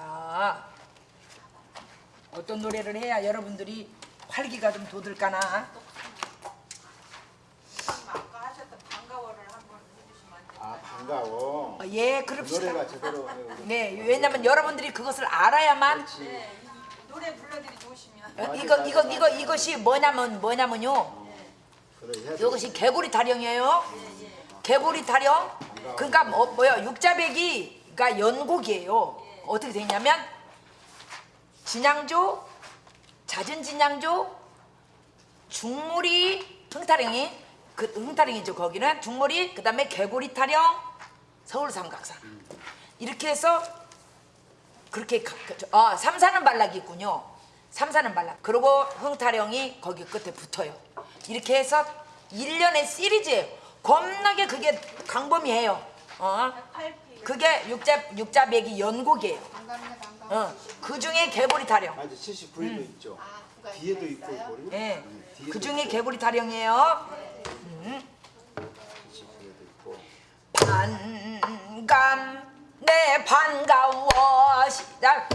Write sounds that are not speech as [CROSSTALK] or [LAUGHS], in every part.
자, 어떤 노래를 해야 여러분들이 활기가 좀 돋을까나? 아까 하셨던 반가워를 한번 해주시면 안 돼요? 아 반가워. 어, 예, 그 그럽시다. 노래가 제대로 네, 왜냐면 여러분들이 그것을 알아야만 그렇지. 네, 이 노래 불러드리지 오시면 어, 이거 이거 이거 이것이 뭐냐면 뭐냐면요. 그래. 이것이 개구리 타령이에요. 개구리 타령. 그러니까 뭐, 뭐야 육자배기가 연곡이에요. 어떻게 되냐면 진양조, 잦은 진양조, 중물이 흥타령이 그 흥타령이죠. 거기는 중물이 그 다음에 개구리 타령, 서울 삼각산 이렇게 해서 그렇게 가- 그- 저- 아 삼사는 발락이 있군요. 삼사는 발락. 그리고 흥타령이 거기 끝에 붙어요. 이렇게 해서 일년의 시리즈예요. 겁나게 그게 강범위해요. 어? 그게 육자 육자배기 연곡이에요. 어. 그 중에 개구리 타령. 아직 79일도 있죠. 뒤에도 있고 우리. 예. 네, 그 중에 있고, 개구리 타령이에요. 79일도 있고. 반감 내 반가워 시작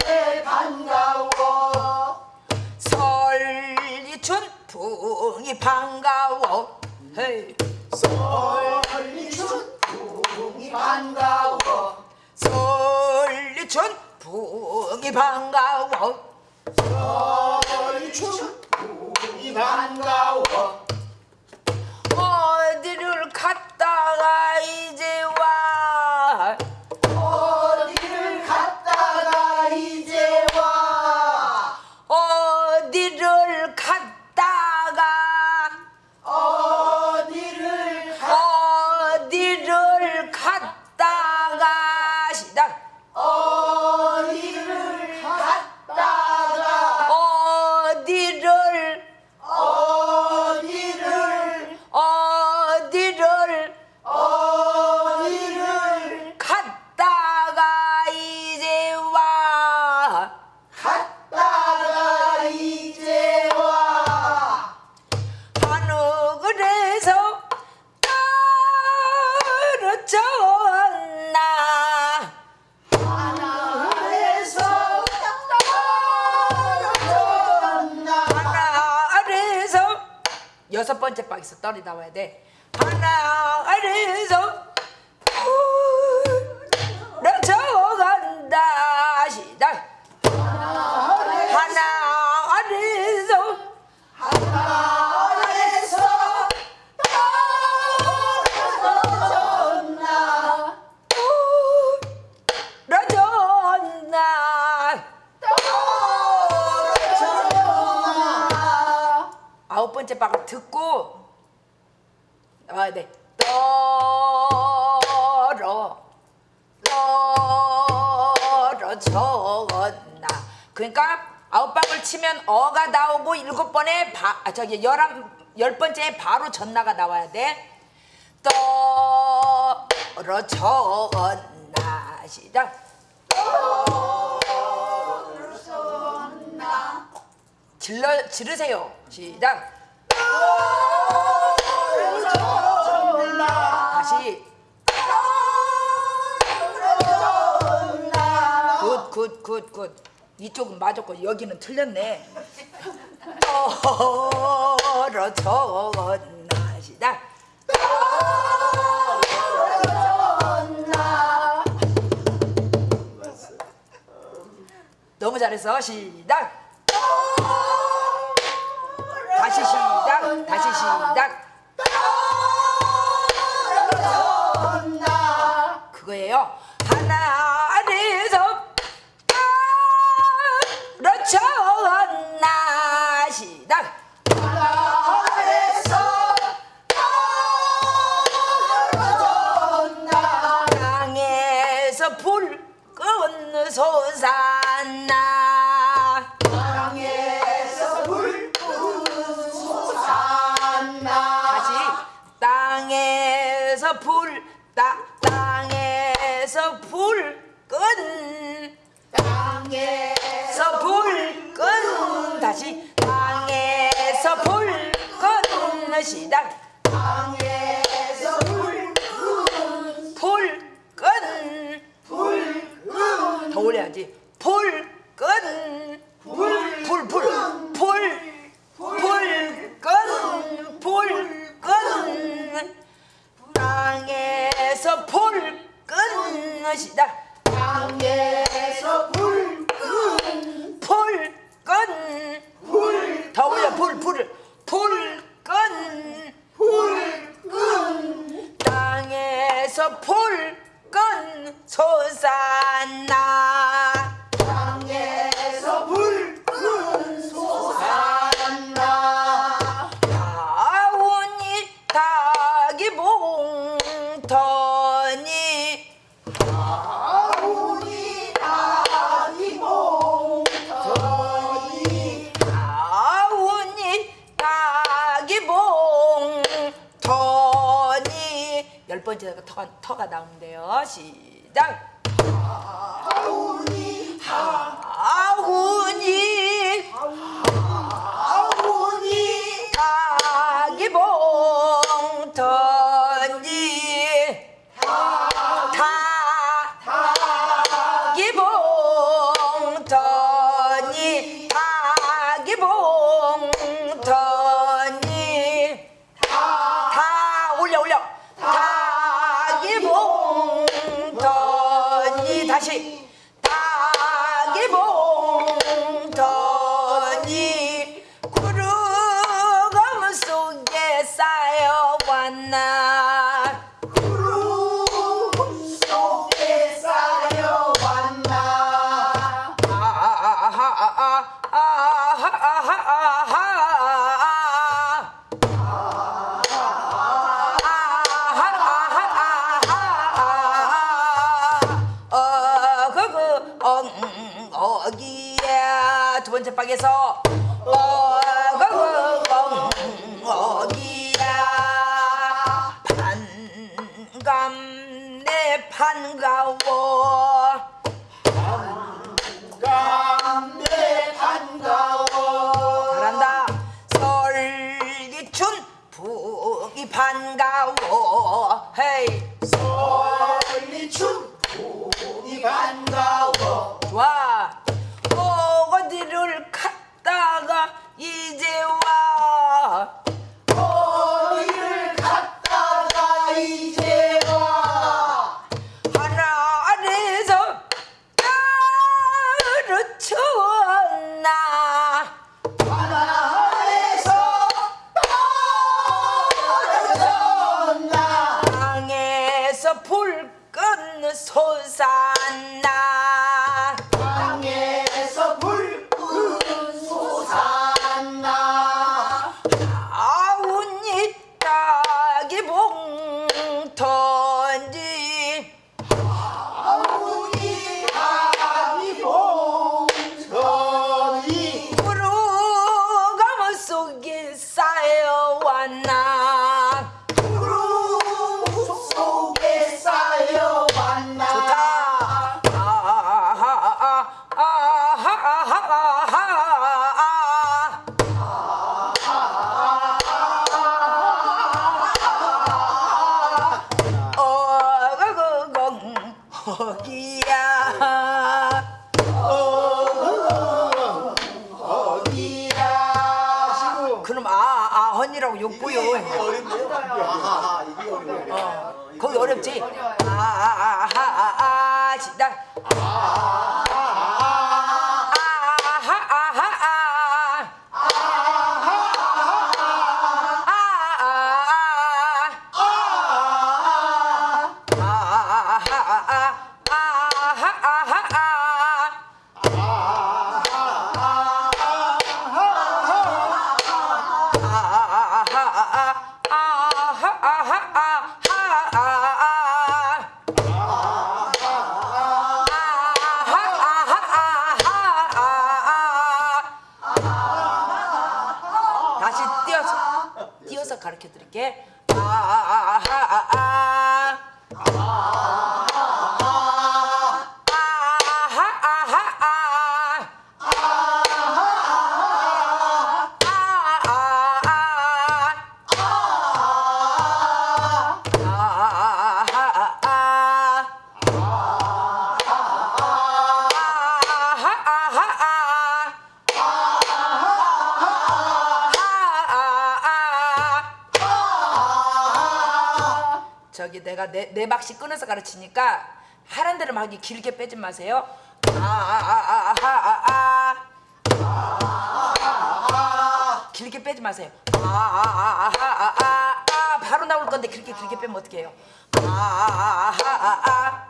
내 반가워 설리춘 풍이 반가워 헤이 이 반가워. 설리춘 풍이 반가워. 설리춘 이 반가워 여섯 번째 박에서 떨이 나와야 돼. 하늘에서 번째 박을 듣고 나와야 돼 떨어 떨어졌나. 그러니까 아홉 박을 치면 어가 나오고 일곱 번에 바, 아, 저기 열한 열 번째에 바로 전나가 나와야 돼. 떨어졌나. 시작. 질러 지르세요. 시작 다시 굿굿 굿굿. 이쪽은 맞았고 여기는 틀렸네. 떨어졌나 맞어. 너무 잘했어. 시작 다시 시작 땅에서 불끈. 땅에서 불끈. 다시. 땅에서 불끈. 시작 一起的 터, 터가 나온대요. 시작! 感谢。 방에서 어거거거거기야 반감 내 반가워. 반감 내 반가워. 잘한다. 설기춘 북이 반가워. 헤이. Souza. 어디야 어, 어디야 시고 그럼 아, 아, 언니라고 욕보요. 이게 어렵네요. 아하, 이게 어려워요. 거기 어렵지? 어려워요. 가르쳐 드릴게. 아, 아, 아, 아, 아, 아. 아. 여기 내가 네, 네 박씩 끊어서 가르치니까 하란 대로 막 길게 빼지 마세요. 아아아아아아아 길게 빼지 마세요. 아아아아아아 바로 나올 건데 길게 길게 빼면 어떻게 해요? 아아아아아아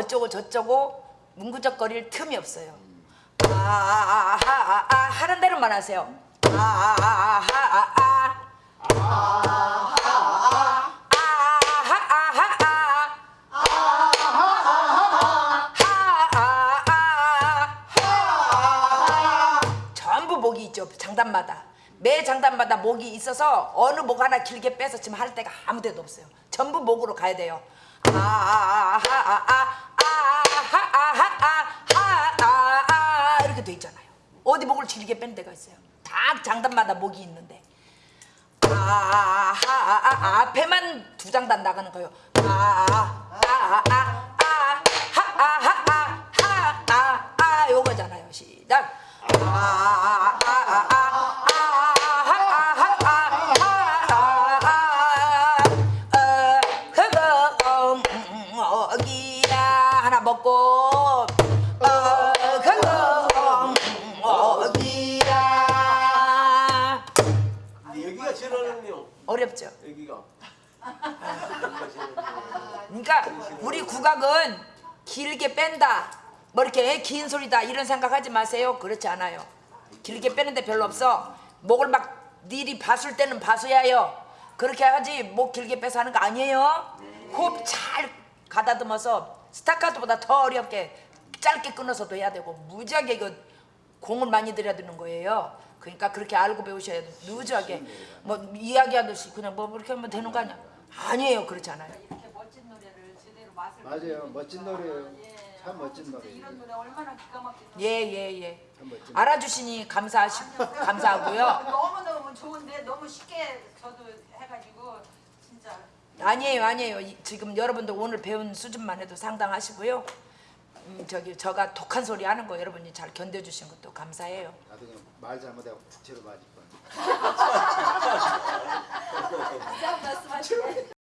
어쩌고 저쩌고 문구적거릴 틈이 없어요. 아아아아아 하는 대로만 하세요. 아아아아아 전부 목이 있죠 장단마다 매 장단마다 목이 있어서 어느 목 하나 길게 빼서 지금 할 때가 아무 데도 없어요 전부 목으로 가야 돼요 아아아아아 길게 뺀 데가 있어요. 다 장단마다 목이 있는데. 아, 아, 아, 아, 앞에만 두 장단 나가는 거예요. 아, 아, 아, 아, 아, 하, 아, 하, 아, 하, 아, 아, 요거잖아요. 시작. 아, 아, 아. 어렵죠. 여기가. 그러니까 우리 국악은 길게 뺀다 뭐 이렇게 긴 소리다 이런 생각하지 마세요. 그렇지 않아요. 길게 빼는데 별로 없어. 목을 막 니리 봐술 때는 봐서야요. 그렇게 하지 목 길게 빼서 하는 거 아니에요. 호흡 잘 가다듬어서 스타카토보다 더 어렵게 짧게 끊어서도 해야 되고 무지하게 이거 공을 많이 들여야 되는 거예요 그러니까 그렇게 알고 배우셔야 돼. 누지하게 뭐 이야기하듯이 그냥 뭐 그렇게 하면 되는 거 아니야? 아니에요. 그렇지 않아요. 이렇게 멋진 노래를 제대로 맛을 맞아요. 멋진 노래예요. 예. 참 멋진 노래예요. 이런 노래 얼마나 기가 막힌 노래. 예예예. 참 멋진 알아주시니 감사하시 감사하고요. [LAUGHS] 너무 너무 좋은데 너무 쉽게 저도 해가지고 진짜. 아니에요 아니에요. 이- 지금 여러분들 오늘 배운 수준만 해도 상당하시고요 음, 저기 저가 독한 소리 하는 거 여러분이 잘 견뎌주신 것도 감사해요. 나도 그냥 말 잘못하고 부채로 맞을 뻔. [LAUGHS]